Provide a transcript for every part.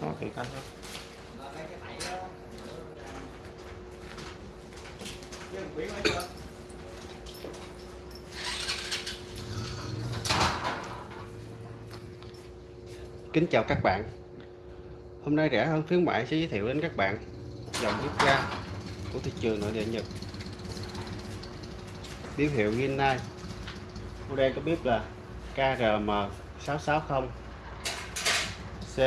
nó thì canh thôi Kính chào các bạn. Hôm nay rẻ hơn khuyến mại sẽ giới thiệu đến các bạn dòng bếp ga của thị trường nội địa Nhật. Biểu hiệu Rinnai Model có bếp là KRM660 C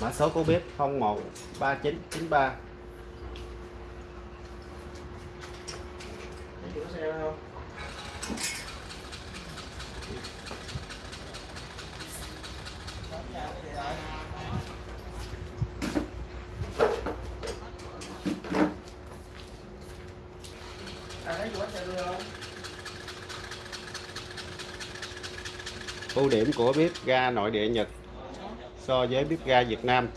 Mã số của bếp 013993 Thấy có xe không? ưu điểm của bếp ga nội địa Nhật so với bếp ga Việt Nam.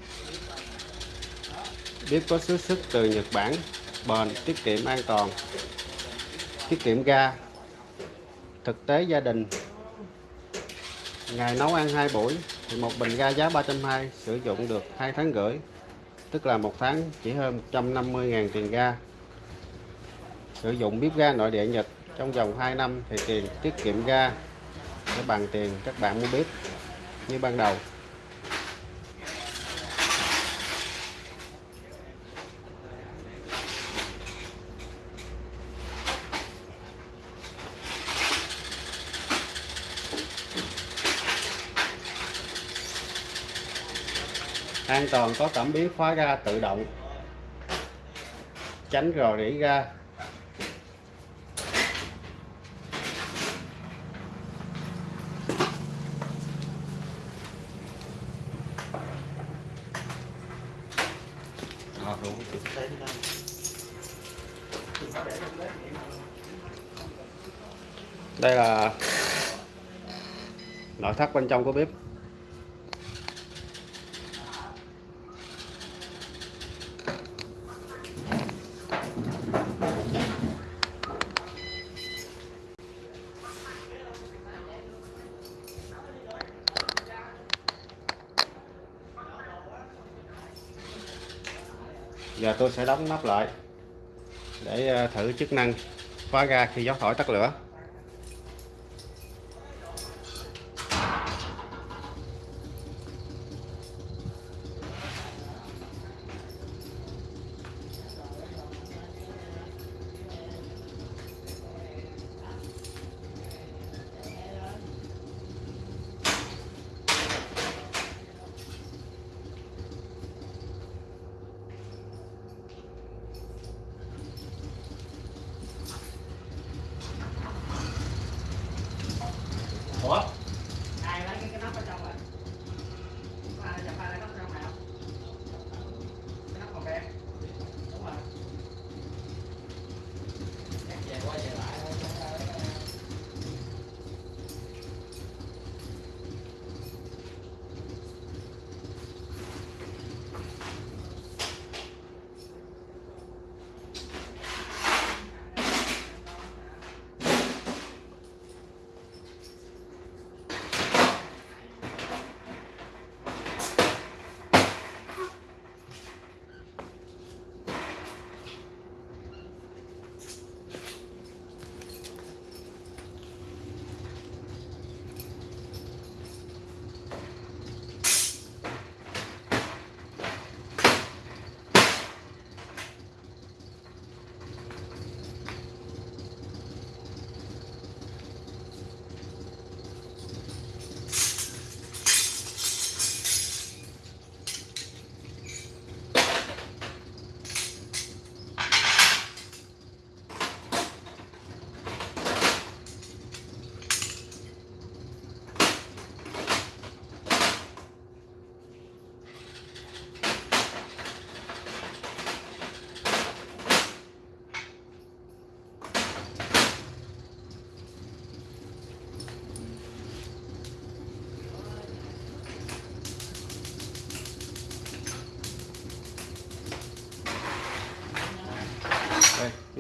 Bếp có xuất sức từ Nhật Bản, bền, tiết kiệm an toàn. Tiết kiệm ga, thực tế gia đình. Ngày nấu ăn hai buổi, thì một bình ga giá 320 sử dụng được hai tháng rưỡi, tức là một tháng chỉ hơn 150.000 tiền ga. Sử dụng bếp ga nội địa Nhật trong vòng 2 năm thì tiền tiết kiệm ga sẽ bằng tiền các bạn mua bếp như ban đầu. An toàn, có cảm biến khóa ga tự động. Tránh rò rỉ ga. Đây là nội thất bên trong của bếp. Giờ tôi sẽ đóng nắp lại để ờ, thử chức năng khóa ga khi gió thổi tắt lửa.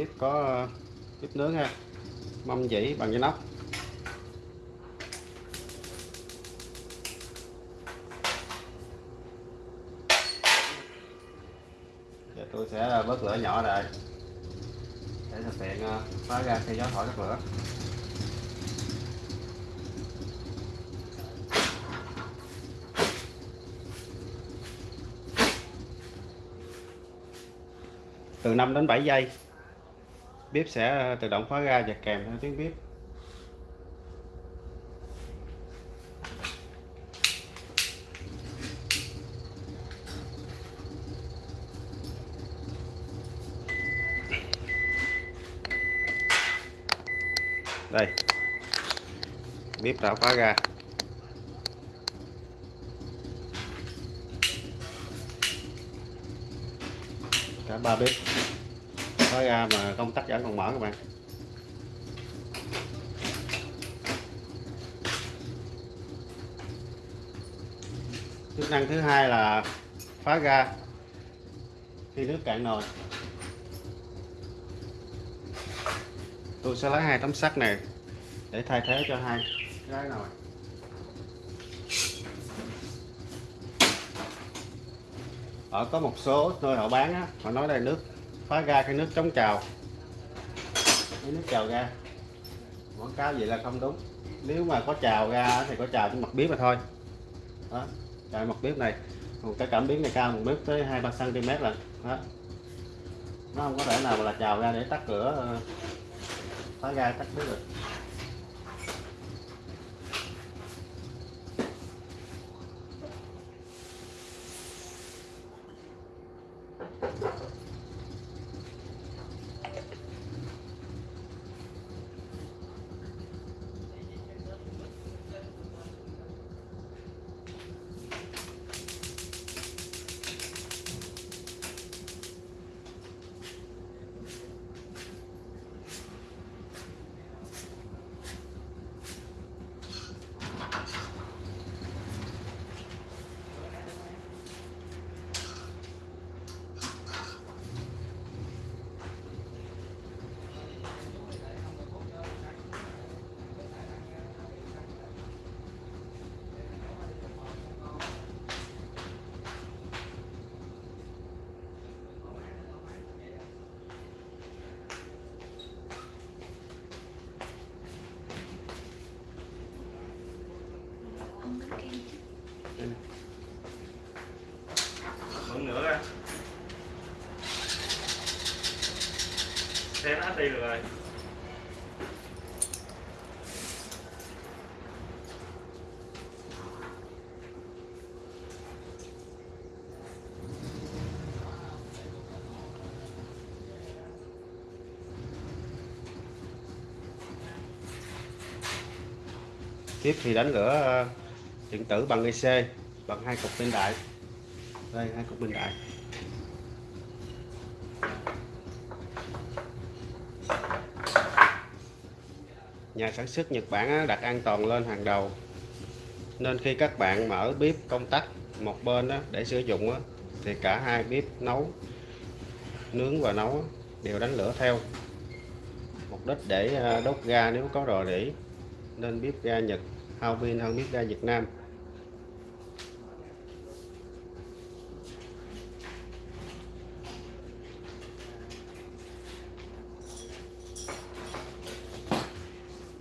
tiếp có ờ, tiếp nướng ha. Mâm dĩ bằng dây nóc. Giờ tôi sẽ ờ, bớt lửa nhỏ rồi để thực hiện ờ, phá ra khi gió thổi các lửa. Từ 5 đến 7 giây bếp sẽ ờ, tự động khóa ra và kèm theo tiếng bếp. Đây. Bếp đã khóa ra cả ba bếp khóa ra mà công tắc vẫn còn mở các bạn. Chức năng thứ hai là phá ra khi nước cạn nồi. Tôi sẽ lấy hai tấm sắt này để thay thế cho hai cái nồi. Ở có một số nơi họ bán á, họ nói đây nước phá ra cái nước chống trào. Cái nước trào ra. Quảng cáo vậy là không đúng. Nếu mà có trào ra thì có trào trên mặt bếp mà thôi. Đó, trào mặt bếp này. Một cái cảm biến này cao một mét tới hai ba cm là, đó. Nó không có thể nào mà là trào ra để tắt cửa ờ, phá ra tắt bếp được bận nữa ra xe nó hết đi rồi. Tiếp thì đánh lửa ờ, điện tử bằng IC bằng hai cục pin đại. Đây, hai cục pin đại. Nhà sản xuất Nhật Bản đặt an toàn lên hàng đầu. Nên khi các bạn mở bếp công tắc một bên để sử dụng thì cả hai bếp nấu, nướng và nấu đều đánh lửa theo. Mục đích để à, đốt ga nếu có rò rỉ, nên bếp ga Nhật hao pin hơn bếp ga Việt Nam.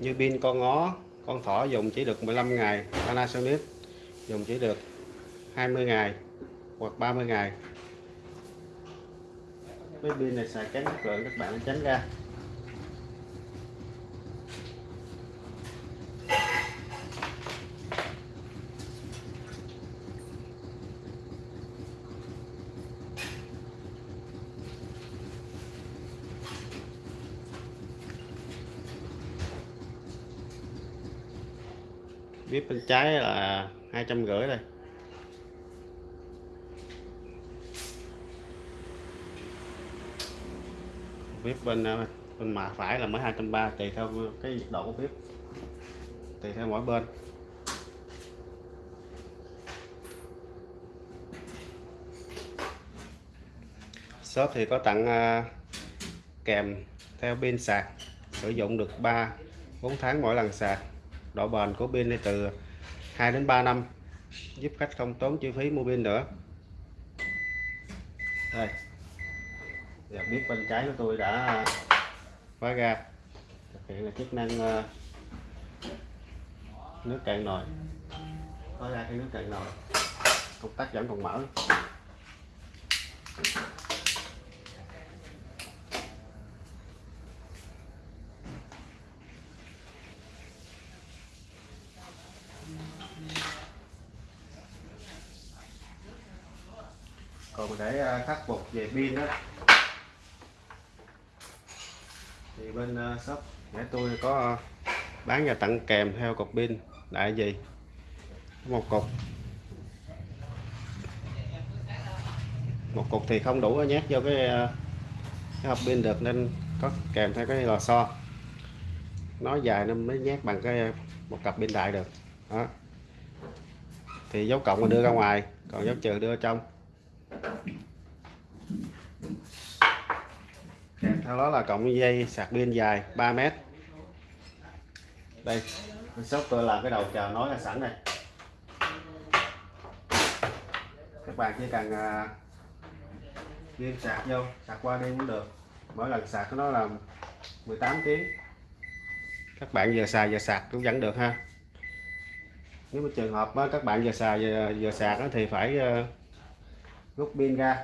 Như pin con ngó, con thỏ dùng chỉ được 15 ngày, Panasonic dùng chỉ được 20 ngày hoặc 30 ngày. Cái pin này xài kém chất lượng các bạn, tránh ra. Bên trái là hai trăm rưỡi đây. Bếp bên ờ, bên mà phải là mới hai trăm ba, tùy theo cái nhiệt độ của bếp. Tùy theo mỗi bên. Shop thì có tặng ờ, kèm theo pin sạc, sử dụng được 3 4 tháng mỗi lần sạc độ bền của pin này từ 2 đến 3 năm, giúp khách không tốn chi phí mua pin nữa. Đây. Giờ biết bên trái của tôi đã khóa ra. thực hiện là chức năng ờ, nước cạn nồi. Khóa ra cái nước cạn nồi. Công tắc vẫn còn mở. Còn để à, khắc phục về pin đó. Thì bên à, shop để tôi có à, bán và tặng kèm theo cục pin. Đại gì? Một cục. Một cục thì không đủ nhét vô cái cái hộp pin được nên có kèm theo cái lò xo. Nó dài nên mới nhét bằng cái một cặp pin đại được. Đó. Thì dấu cộng mà đưa ra ngoài, còn dấu trừ đưa trong theo đó là cộng dây sạc pin dài 3 mét. Đây bên shop tôi làm cái đầu chờ nói là sẵn này các bạn chỉ cần à, sạc vô sạc qua đi cũng được. Mỗi lần sạc nó là 18 tiếng các bạn vừa xài vừa sạc cũng vẫn được ha. Nếu mà trường hợp các bạn vừa xài vừa, giờ sạc thì phải à, rút pin ra.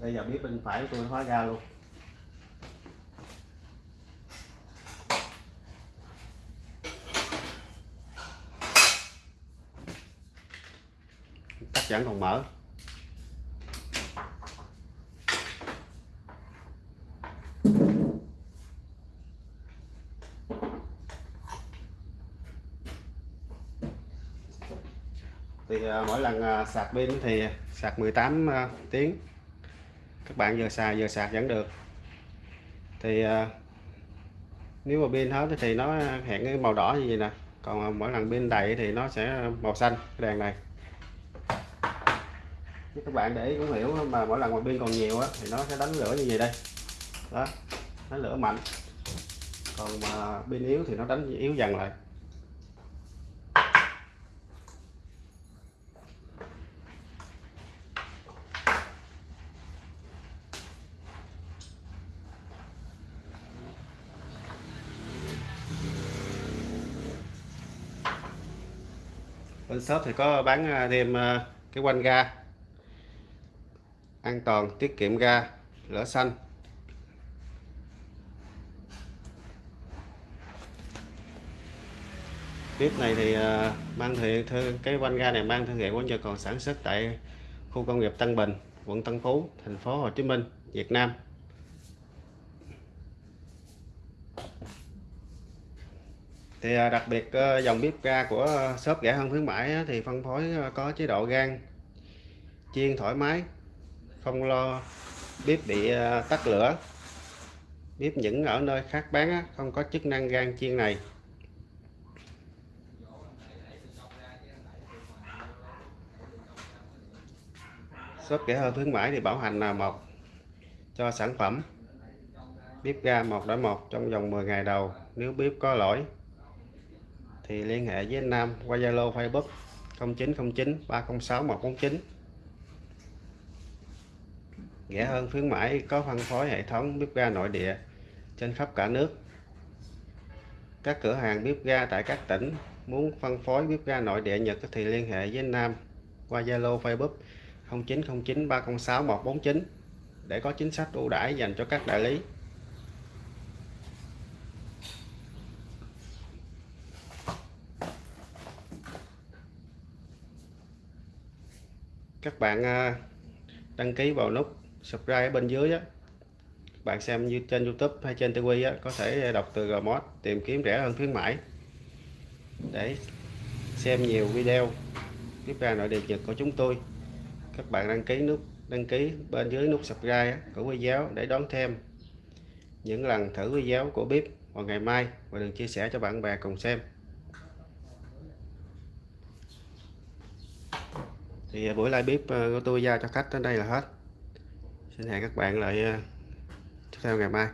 Bây giờ biết bên phải của tôi khóa ra luôn. Tắt vẫn còn mở. Thì à, mỗi lần à, sạc pin thì sạc 18 à, tiếng. Các bạn vừa xài vừa sạc vẫn được. Thì nếu mà pin hết thì nó hẹn cái màu đỏ như vậy nè. Còn mỗi lần pin đầy thì nó sẽ màu xanh, cái đèn này. Nếu các bạn để ý cũng hiểu, mà mỗi lần mà pin còn nhiều á thì nó sẽ đánh lửa như vậy đây. Đó, đánh lửa mạnh. Còn mà pin yếu thì nó đánh yếu dần lại. Shop thì có bán à, thêm à, cái quanh ga. An toàn, tiết kiệm ga, lửa xanh. Bếp này thì à, mang thì thư cái quanh ga này mang thương hiệu của nhà còn sản xuất tại khu công nghiệp Tân Bình, quận Tân Phú, thành phố Hồ Chí Minh, Việt Nam. Thì à, đặc biệt ờ, dòng bếp ga của ờ, shop rẻ hơn khuyến mãi thì phân phối ờ, có chế độ gan chiên thoải mái, không lo bếp bị tắt lửa. Bếp những ở nơi khác bán không có chức năng gan chiên này. Shop rẻ hơn khuyến mãi thì bảo hành là một cho sản phẩm. Bếp ga một đổi một trong vòng 10 ngày đầu, nếu bếp có lỗi thì liên hệ với anh Nam qua Zalo, Facebook 0909 306 149 rẻ hơn khuyến mãi, có phân phối hệ thống bếp ga nội địa trên khắp cả nước. Các cửa hàng bếp ga tại các tỉnh muốn phân phối bếp ga nội địa Nhật thì liên hệ với anh Nam qua Zalo, Facebook 0909 306 149 để có chính sách ưu đãi dành cho các đại lý. Các bạn à, đăng ký vào nút subscribe ở bên dưới á. Bạn xem như trên YouTube hay trên TV á có thể đọc từ Gmod tìm kiếm rẻ hơn khuyến mãi. Để xem nhiều video tiếp ra nội địa Nhật của chúng tôi các bạn đăng ký nút đăng ký bên dưới nút subscribe á, của video để đón thêm những lần thử video của bếp vào ngày mai và đừng chia sẻ cho bạn bè cùng xem. Thì à, buổi live bếp à, của tôi giao cho khách đến đây là hết. Xin hẹn các bạn lại à, tiếp theo ngày mai.